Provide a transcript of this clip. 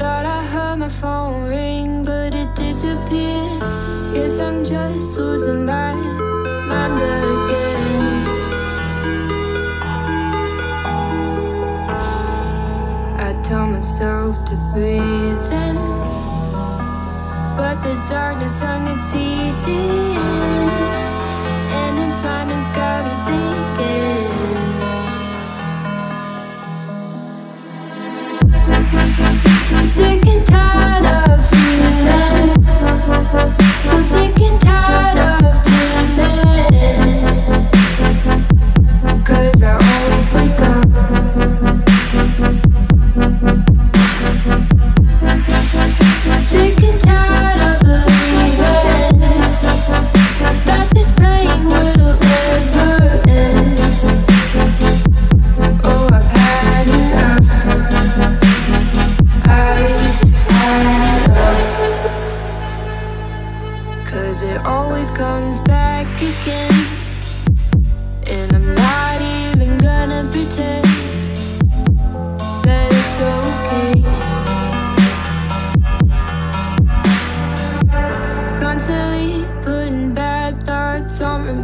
Thought I heard my phone ring, but it disappeared Guess I'm just losing my mind again I tell myself to breathe in But the darkness hung its teeth in. Sick and tired